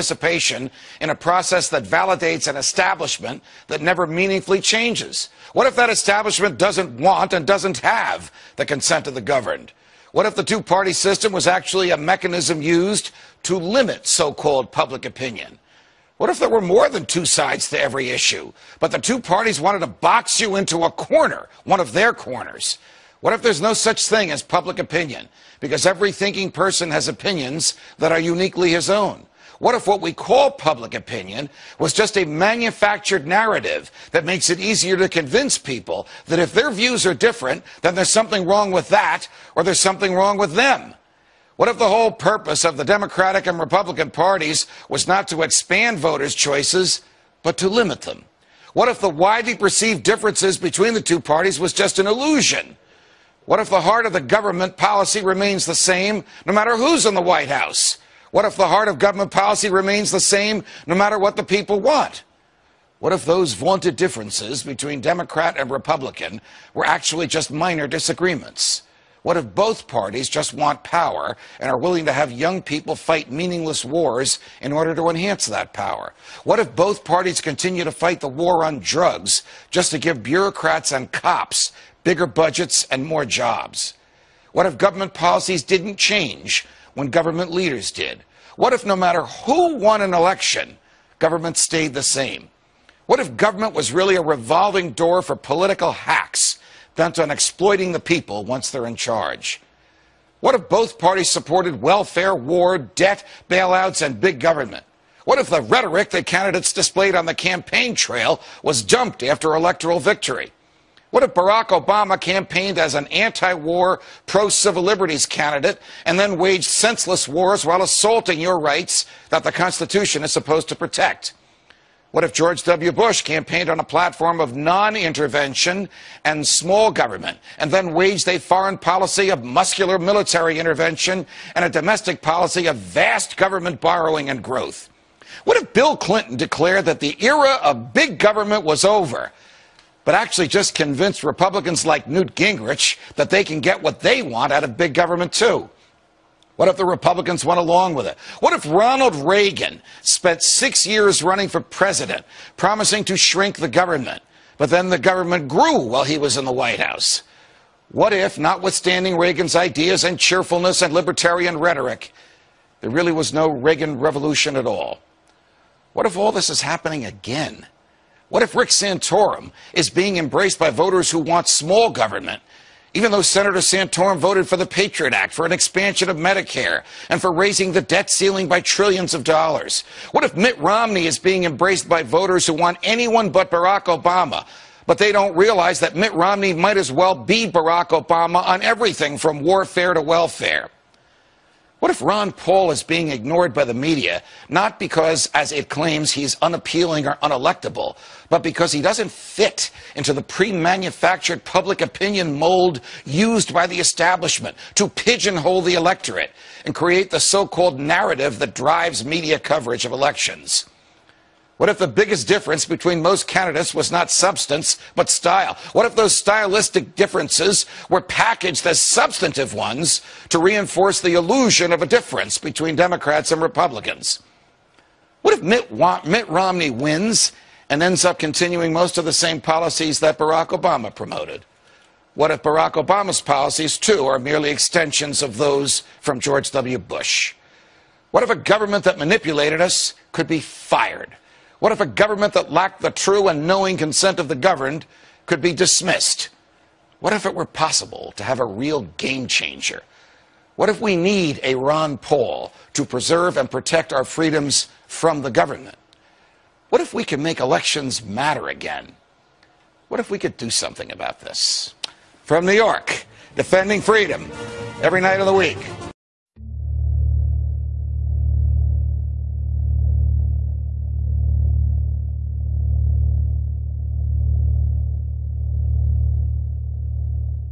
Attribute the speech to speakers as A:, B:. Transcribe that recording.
A: participation in a process that validates an establishment that never meaningfully changes? What if that establishment doesn't want and doesn't have the consent of the governed? What if the two party system was actually a mechanism used to limit so called public opinion? What if there were more than two sides to every issue, but the two parties wanted to box you into a corner, one of their corners? What if there's no such thing as public opinion? Because every thinking person has opinions that are uniquely his own. What if what we call public opinion was just a manufactured narrative that makes it easier to convince people that if their views are different, then there's something wrong with that or there's something wrong with them? What if the whole purpose of the Democratic and Republican parties was not to expand voters' choices, but to limit them? What if the widely perceived differences between the two parties was just an illusion? What if the heart of the government policy remains the same no matter who's in the White House? What if the heart of government policy remains the same no matter what the people want? What if those vaunted differences between Democrat and Republican were actually just minor disagreements? What if both parties just want power and are willing to have young people fight meaningless wars in order to enhance that power? What if both parties continue to fight the war on drugs just to give bureaucrats and cops bigger budgets and more jobs? What if government policies didn't change when government leaders did? What if no matter who won an election, government stayed the same? What if government was really a revolving door for political hacks bent on exploiting the people once they're in charge? What if both parties supported welfare, war, debt, bailouts, and big government? What if the rhetoric that candidates displayed on the campaign trail was dumped after electoral victory? What if Barack Obama campaigned as an anti war, pro civil liberties candidate and then waged senseless wars while assaulting your rights that the Constitution is supposed to protect? What if George W. Bush campaigned on a platform of non intervention and small government and then waged a foreign policy of muscular military intervention and a domestic policy of vast government borrowing and growth? What if Bill Clinton declared that the era of big government was over? But actually just convince Republicans like Newt Gingrich that they can get what they want out of big government too. What if the Republicans went along with it? What if Ronald Reagan spent six years running for president, promising to shrink the government, but then the government grew while he was in the White House? What if, notwithstanding Reagan's ideas and cheerfulness and libertarian rhetoric, there really was no Reagan revolution at all? What if all this is happening again? What if Rick Santorum is being embraced by voters who want small government, even though Senator Santorum voted for the Patriot Act, for an expansion of Medicare, and for raising the debt ceiling by trillions of dollars? What if Mitt Romney is being embraced by voters who want anyone but Barack Obama, but they don't realize that Mitt Romney might as well be Barack Obama on everything from warfare to welfare? What if Ron Paul is being ignored by the media, not because, as it claims, he's unappealing or unelectable, but because he doesn't fit into the pre manufactured public opinion mold used by the establishment to pigeonhole the electorate and create the so called narrative that drives media coverage of elections? What if the biggest difference between most candidates was not substance, but style? What if those stylistic differences were packaged as substantive ones to reinforce the illusion of a difference between Democrats and Republicans? What if Mitt, Mitt Romney wins and ends up continuing most of the same policies that Barack Obama promoted? What if Barack Obama's policies, too, are merely extensions of those from George W. Bush? What if a government that manipulated us could be fired? What if a government that lacked the true and knowing consent of the governed could be dismissed? What if it were possible to have a real game changer? What if we need a Ron Paul to preserve and protect our freedoms from the government? What if we can make elections matter again? What if we could do something about this? From New York, defending freedom every night of the week.